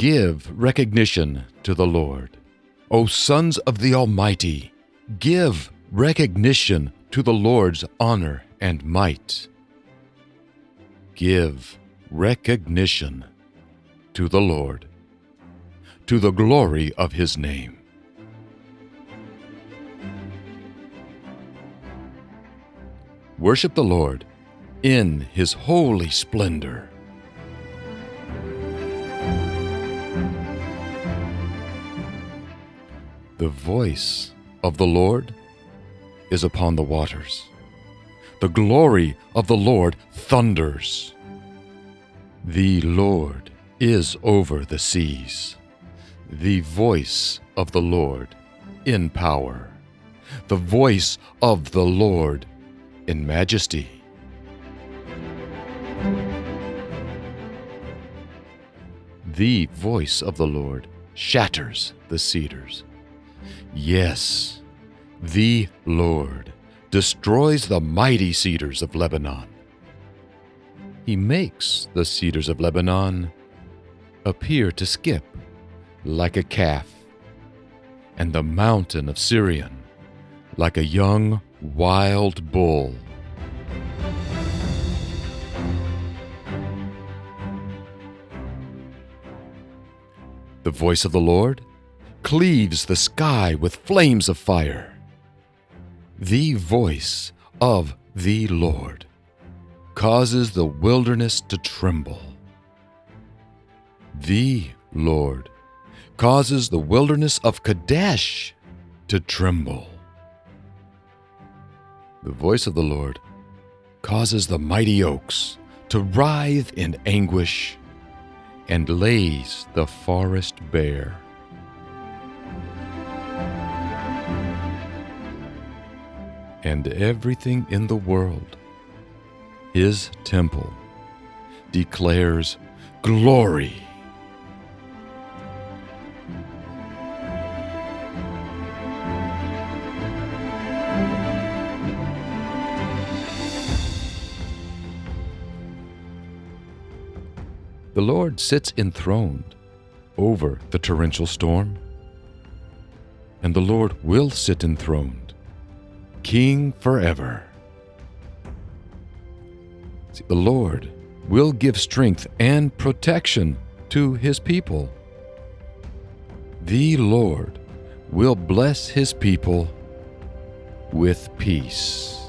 Give recognition to the Lord. O sons of the Almighty, give recognition to the Lord's honor and might. Give recognition to the Lord, to the glory of his name. Worship the Lord in his holy splendor. The voice of the Lord is upon the waters. The glory of the Lord thunders. The Lord is over the seas. The voice of the Lord in power. The voice of the Lord in majesty. The voice of the Lord shatters the cedars. Yes, the Lord destroys the mighty cedars of Lebanon. He makes the cedars of Lebanon appear to skip like a calf, and the mountain of Sirion like a young wild bull. The voice of the Lord cleaves the sky with flames of fire. The voice of the Lord causes the wilderness to tremble. The Lord causes the wilderness of Kadesh to tremble. The voice of the Lord causes the mighty oaks to writhe in anguish and lays the forest bare. And everything in the world, his temple, declares glory. The Lord sits enthroned over the torrential storm, and the Lord will sit enthroned, King forever. See, the Lord will give strength and protection to his people. The Lord will bless his people with peace.